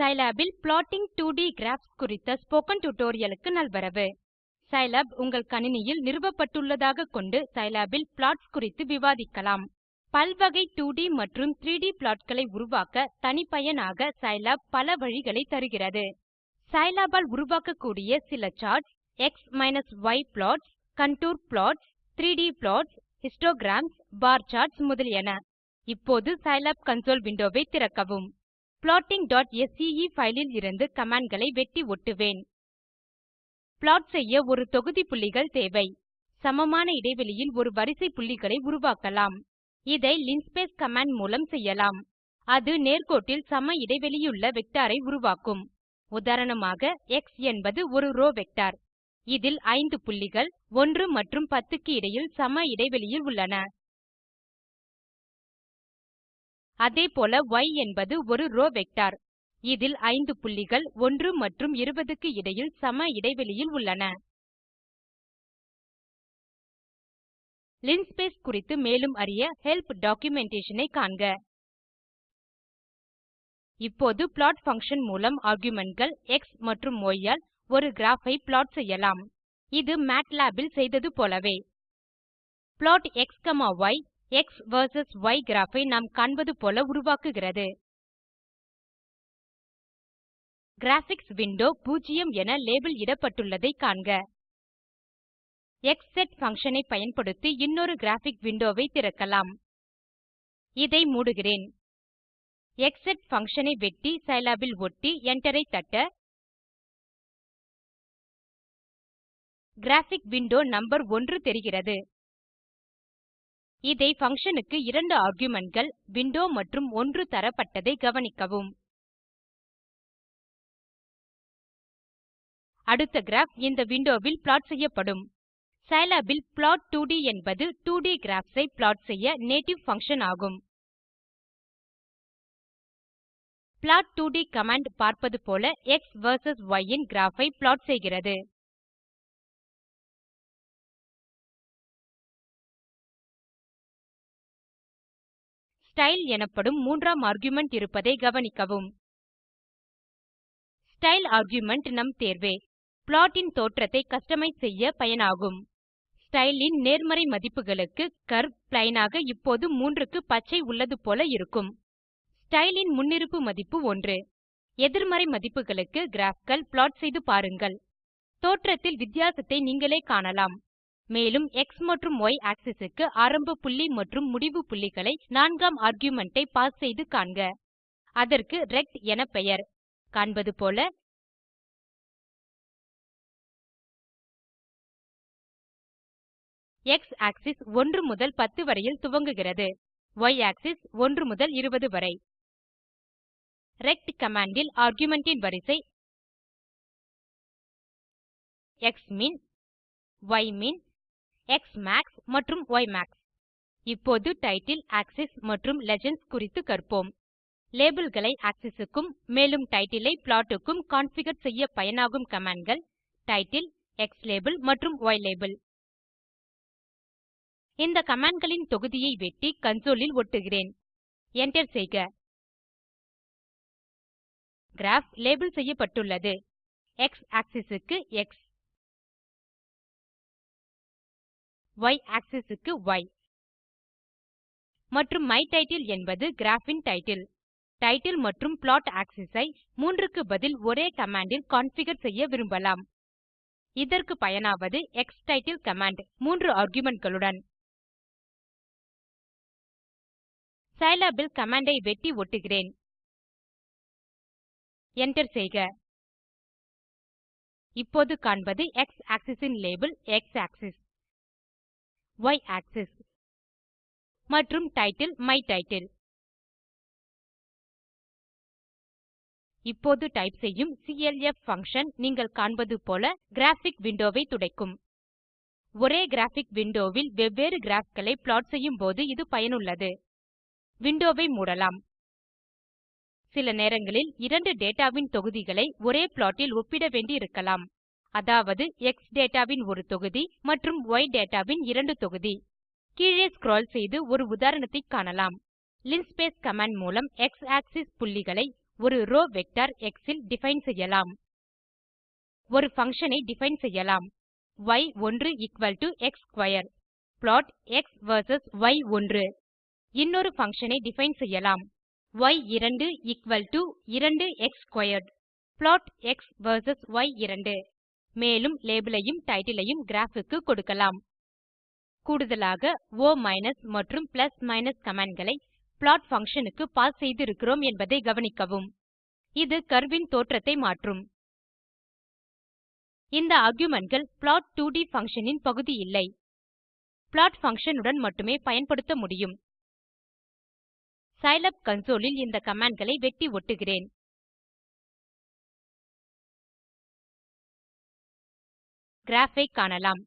Scilab இல் Plotting 2D Graphs குறித்த spoken டியூட்டோரியலுக்கு நல்வரவு. Scilab உங்கள் கணினியில் நிறுவப்பட்டுள்ளதாக கொண்டு Scilab இல் plots குறித்து விவாதிக்கலாம். பல்வகை 2D மற்றும் 3D ப்ளாட்களை உருவாக்க தனிப்பயனாக Scilab பல வழிகளை தருகிறது. Scilab ஆல் உருவாக்கக்கூடிய சில charts x y plots contour plots 3D plots histograms பார் charts முதலியன. இப்போது Scilab கன்சோல் விண்டோவை திறக்கவும். plotting.sce ஃபைலில் இருந்து கமாண்ட்களை வெட்டி ஒட்டுவேன். ப்ளாட் செய்ய ஒரு தொகுதி புள்ளிகள் தேவை. சமமான இடைவெளியில் ஒரு வரிசை புள்ளிகளை உருவாக்கலாம். இதை linspace கமாண்ட் மூலம் செய்யலாம். அது நேர்கோட்டில் சம இடைவெளியுள்ள வெக்டாரை உருவாக்கும். உதாரணமாக எக்ஸ் என்பது ஒரு ரோ வெக்டார் இதில் 5 புள்ளிகள் 1 மற்றும் 10 க்கு இடையில் சம இடைவெளியில் உள்ளன. அதேபோல y என்பது ஒரு ரோவ் வெக்டர் இதில் 5 புள்ளிகள் 1 மற்றும் 20 க்கு இடையில் சம இடைவெளியில் உள்ளன. லின்ஸ்பேஸ் குறித்து மேலும் அறிய ஹெல்ப் டாக்குமென்டேஷன் ஐ காண்க. இப்போது ப்ளாட் பங்ஷன் மூலம் argumentகள் எக்ஸ் மற்றும் ய் ஆல் ஒரு கிராப் ஐ ப்ளாட் செய்யலாம். இது மேட்லாப் இல் செய்தது போலவே. Plot x x x versus y graph ஐ நாம் காண்பது போல உருவாக்குகிறது. கிராபிக்ஸ் விண்டோ 0 என லேபல் இடப்பட்டுள்ளதை காண்க. Xset பங்ஷன் ஐ பயன்படுத்தி இன்னொரு கிராபிக் விண்டோவை திறக்கலாம். இதை மூடுகிறேன். Xset பங்ஷன் ஐ வெட்டி சிலாப் இல் ஒட்டி Enter ஐ தட்ட. கிராபிக் விண்டோ நம்பர் 1 தெரிகிறது. இதை பங்ஷன் இரண்டு argumentகள் விண்டோ மற்றும் 1 தரப்பட்டதை கவனிக்கவும். அடுத்த கிராப் இந்த விண்டோவில் ப்ளாட் செய்யப்படும். சிலாப் இல் ப்ளாட் 2ட் என்பது 2ட் கிராப்ஸ் ஐ ப்ளாட் செய்ய நேட்டிவ் பங்ஷன் ஆகும். Plot2ட் கமாண்ட் பார்ப்பது போல எக்ஸ் வெர்சஸ் ய் இன் கிராப் ஐ ப்ளாட் செய்கிறது. ஸ்டைல் எனப்படும் மூன்றாம் ஆர்குமென்ட் இருப்பதை கவனிக்கவும். ஸ்டைல் ஆர்குமென்ட் நம் தேர்வே. ப்ளாட்டின் தோற்றத்தை கஸ்டமைஸ் செய்ய பயனாகும். ஸ்டைலின் நேர்மறை மதிப்புகளுக்கு கர்வ் பிளெயின் ஆக இப்போது 3 க்கு பச்சை உள்ளது போல இருக்கும். ஸ்டைலின் முன்னிருப்பு மதிப்பு 1 எதிர்மறை மதிப்புகளுக்கு கிராஃப்கள் ப்ளாட் செய்து பாருங்கள். தோற்றத்தில் வித்தியாசத்தை நீங்களே காணலாம். மேலும் எக்ஸ் மற்றும் y ஆக்ஸிஸ் க்கு ஆரம்ப புள்ளி மற்றும் முடிவு புள்ளிகளை நான்காம் ஆர்குமென்ட் ஐ பாஸ் செய்து காண்க. அதற்கு ரெக்ட் என பெயர். காண்பது போல எக்ஸ் ஆக்ஸிஸ் 1 முதல் 10 வரையில் துவங்குகிறது. Y ஆக்ஸிஸ் 1 முதல் 20 வரை. ரெக்ட் கமாண்ட் இல் ஆர்குமென்ட் இன் வரிசை க்ஸ்மின் ய்மின் எக்ஸ்மாக்ஸ் மற்றும் ய்மாக்ஸ் இப்போது டைட்டில் ஆக்ஸிஸ் மற்றும் லீஜெண்ட்ஸ் குறித்து கற்போம். லேபிள்களை ஆக்ஸிஸ் க்கும் மேலும் டைட்டிலை பிளாட்டுக்கும் ப்ளாட் க்கும் கான்ஃபிகர் செய்ய பயனாகும் கமாண்ட்கள் டைட்டில் க்ஸ்லாபெல் மற்றும் ylabel. இந்த கமாண்ட்களின் தொகுதியை வெட்டி கன்சோலில் ஒட்டுகிறேன். Enter செய்க. கிராப் லேபிள் செய்யப்பட்டுள்ளது. எக்ஸ் ஆக்ஸிஸ் க்கு எக்ஸ் ய் ஆக்ஸிஸ் க்கு ய் மற்றும் டைட்டில் என்பது கிராப் இன் டைட்டில் டைட்டில் மற்றும் ப்ளாட் ஆக்ஸிஸ் ஐ 3 க்கு பதில் ஒரே கமாண்ட் இல் கான்ஃபிகர் செய்ய விரும்பலாம். இதற்கு பயனாவது க்ஸ்டிட்டில் கமாண்ட் 3 argumentகளுடன். சிலாப் இல் கமாண்ட் ஐ வெட்டி ஒட்டுகிறேன். Enter செய்க. இப்போது காண்பது எக்ஸ் ஆக்ஸிஸ் இன் label x axis y axis மற்றும் டைட்டில் மை டைட்டில் இப்போது டைப் செய்யும் clf பங்ஷன் நீங்கள் காண்பது போல கிராபிக் விண்டோவை துடைக்கும். ஒரே கிராபிக் விண்டோவில் வெவ்வேறு graphகளை ப்ளாட் செய்யும் போது இது பயனுள்ளது. விண்டோவை மூடலாம். சில நேரங்களில் இரண்டு டேட்டாவின் தொகுதிகளை ஒரே ப்ளாட் இல் ஒப்பிட வேண்டி இருக்கலாம் அதாவது எக்ஸ் டேட்டாவின் ஒரு தொகுதி மற்றும் ஒய் டேட்டாவின் இரண்டு தொகுதி. கீழே ஸ்க்ரால் செய்து ஒரு உதாரணத்தை காணலாம். லின்ஸ்பேஸ் கமாண்ட் மூலம் எக்ஸ் ஆக்சிஸ் புள்ளிகளை ஒரு ரோ வெக்டர் எக்ஸ் இல் டிஃபைன் செய்யலாம். ஒரு ஃபங்ஷன் ஐ டிஃபைன் செய்யலாம். Y1 x square plot x versus y1 இன்னொரு ஃபங்ஷன் ஐ டிஃபைன் செய்யலாம். Y2 2 x squared plot x versus y2 மேலும் லேபிளையும் டைட்டிலையும் கிராஃபுக்கு கிராப் க்கு கொடுக்கலாம். கூடுதலாக ஒ மற்றும் கமாண்ட்களை plot பங்ஷன் க்கு பாஸ் செய்திருக்கிறோம் என்பதை கவனிக்கவும். இது கர்வ் தோற்றத்தை மாற்றும். இந்த argumentகள் plot2ட் பங்ஷன் இன் பகுதி இல்லை. plot பங்ஷன் உடன் மட்டுமே பயன்படுத்த முடியும். சிலாப் கன்சோல் இந்த கமாண்ட்களை வெட்டி ஒட்டுகிறேன். கிராப் ஐ காணலாம்.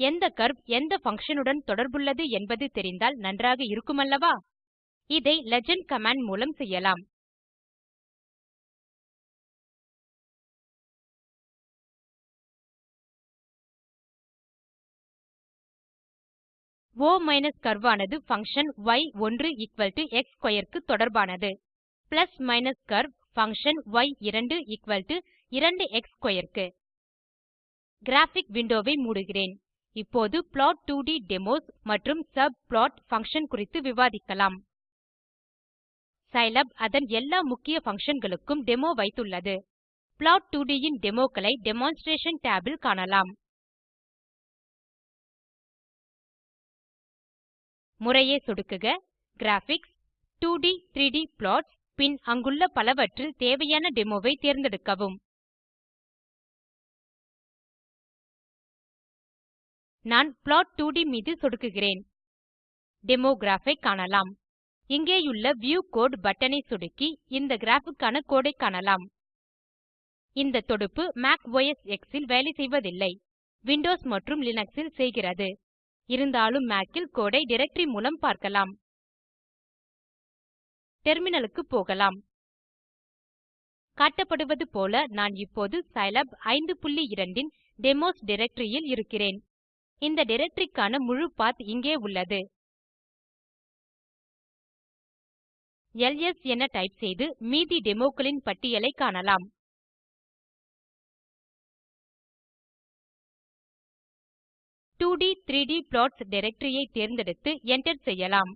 எந்த கர்வ் எந்த பங்ஷன் உடன் தொடர்புள்ளது என்பது தெரிந்தால் நன்றாக இருக்குமல்லவா? இதை லீஜெண்ட் கமாண்ட் மூலம் செய்யலாம். O கர்வ் ஆனது பங்ஷன் y1 எக்ஸ் ஸ்க்வேர் க்கு தொடர்பானது. Plus minus curve function y2 2 x square க்கு. கிராபிக் விண்டோவை மூடுகிறேன். இப்போது plot2ட் டெமோஸ் மற்றும் சப்ளாட் பங்ஷன் குறித்து விவாதிக்கலாம். சிலாப் அதன் எல்லா முக்கிய functionகளுக்கும் டெமோ வைத்துள்ளது. Plot2ட் இன் டெமோக்களை டெமான்ஸ்ட்ரேஷன் tab காணலாம். முறையே சொடுக்குக. கிராபிக்ஸ் 2d 3d plots பின் அங்குள்ள பலவற்றில் தேவையான டெமோவை தேர்ந்தெடுக்கவும். நான் plot2ட் மீது சொடுக்குகிறேன். டெமோ ஐ காணலாம். இங்கேயுள்ள வியூ கோடு பட்டன் ஐ சொடுக்கி இந்த கிராப் க்கான கோடு ஐ காணலாம். இந்த தொடுப்பு மாக் ஒஸ் எக்ஸ் இல் வேலை செய்வதில்லை. விண்டோஸ் மற்றும் லினக்ஸ் இல் செய்கிறது. இருந்தாலும் மாக் இல் கோடு ஐ டைரக்டரி மூலம் பார்க்கலாம். டெர்மினலுக்கு போகலாம். காட்டப்படுவது போல நான் இப்போது சிலாப் 52 இன் டெமோஸ் டைரக்டரி இல் இருக்கிறேன். இந்த டைரக்டரிக்கான முழு பாத் இங்கே உள்ளது. எல்எஸ் என டைப் செய்து மீதி டெமோக்களின் பட்டியலை காணலாம். Two D three D plots directory தேர்ந்தெடுத்து enter செய்யலாம்.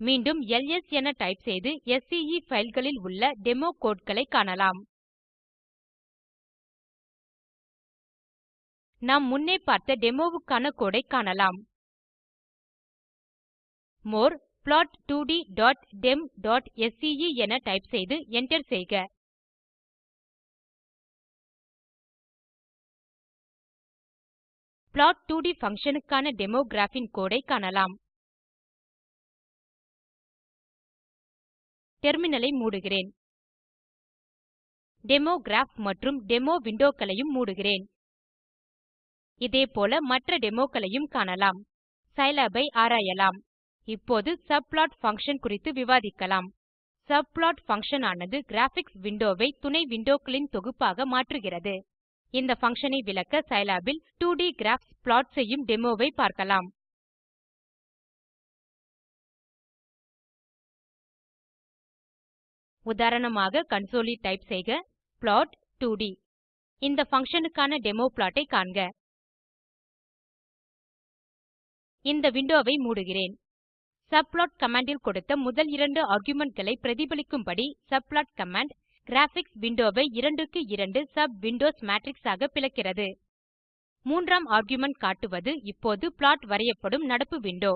மீண்டும் எல்எஸ் என டைப் செய்து ஸ்கே fileகளில் உள்ள டெமோ codeகளை காணலாம். நாம் முன்னே பார்த்த டெமோவுக்கான கோடை காணலாம். மோர் plot2ddem.sce என டைப் செய்து enter செய்க. plot2ட் பங்ஷன் க்கான டெமோ கிராப் இன் கோடு ஐ காணலாம் டெர்மினலை மூடுகிறேன். டெமோ கிராப் மற்றும் டெமோ windowகளையும் மூடுகிறேன். இதேபோல மற்ற டெமோக்களையும் காணலாம். Scilab ஐ ஆராயலாம். இப்போது சப்ளாட் பங்ஷன் குறித்து விவாதிக்கலாம். சப்ளாட் பங்ஷன் ஆனது கிராபிக்ஸ் விண்டோவை ஐ துணை விண்டோக்களின் தொகுப்பாக மாற்றுகிறது. இந்த பங்ஷன் ஐ விளக்க Scilab இல் 2ட் கிராப்ஸ் ப்ளாட் செய்யும் டெமோவை பார்க்கலாம். உதாரணமாக கன்சோல் ல் டைப் செய்க ப்ளாட் 2ட் இந்த பங்ஷன் க்கான டெமோ ப்ளாட் ஐ காண்க. இந்த விண்டோவை மூடுகிறேன். சப்ளாட் கமாண்டில் கொடுத்த முதல் இரண்டு argumentகளை பிரதிபலிக்கும்படி சப்ளாட் கமாண்ட் கிராபிக்ஸ் விண்டோவை இரண்டுக்கு 2 க்கு 2 விண்டோஸ் மேட்ரிக்ஸ் ஆக பிளக்கிறது. மூன்றாம் ஆர்குமென்ட் காட்டுவது இப்போது ப்ளாட் வரையப்படும் நடப்பு விண்டோ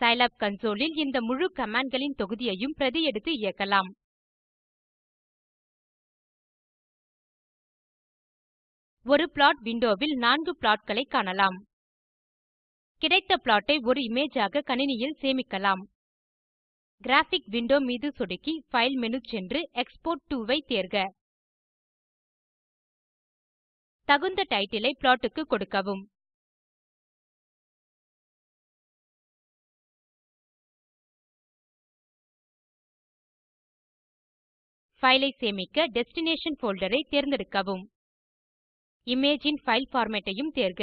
சிலாப் கன்சோல் இந்த முழு கமாண்ட்களின் தொகுதியையும் பிரதி எடுத்து இயக்கலாம். ஒரு ப்ளாட் விண்டோவில் நான்கு ப்ளாட்களை காணலாம். கிடைத்த ப்ளாட்டை ஒரு இமேஜ் ஆக கணினியில் சேமிக்கலாம். கிராபிக் விண்டோ மீது சொடுக்கி ஃபைல் மெனு சென்று எக்ஸ்போர்ட் டோ ஐ தேர்க. தகுந்த டைட்டிலை ப்ளாட்டுக்கு கொடுக்கவும். ஃபைலை சேமிக்க டெஸ்டினேஷன் போல்டர் ஐ தேர்ந்தெடுக்கவும். இமேஜின் ஃபைல் ஃபார்மேட்டையும் பார்மேட் ஐயும் தேர்க.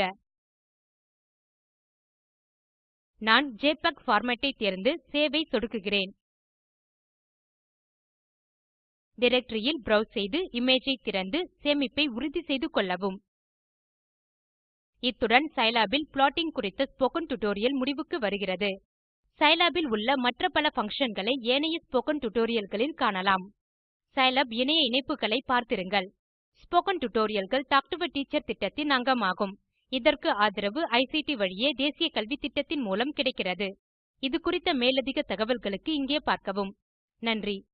நான் ஜெபிஇஜி பார்மேட் ஐ தேர்ந்து சேவ் ஐ சொடுக்குகிறேன். டைரக்டரி ல் ப்ரோவ்ஸ் செய்து இமேஜ் ஐ திறந்து சேமிப்பை உறுதி செய்து கொள்ளவும். இத்துடன் சிலாப் இல் ப்ளாட்டிங் குறித்த ஸ்போகன் டுடோரியல் முடிவுக்கு வருகிறது. சிலாப் இல் உள்ள மற்ற பல functionகளை ஏனைய ஸ்போகன் டுடோரியல்களில் காணலாம். சிலாப் இணைய இணைப்புகளை பார்த்திருங்கள். ஸ்போகன் டுடோரியல்கள் டால்க் டோ ஆ டீச்சர் திட்டத்தின் அங்கமாகும். இதற்கு ஆதரவு ஐசிடி வழியே தேசிய கல்வித்திட்டத்தின் மூலம் கிடைக்கிறது. இது குறித்த மேலதிக தகவல்களுக்கு இங்கே பார்க்கவும். நன்றி.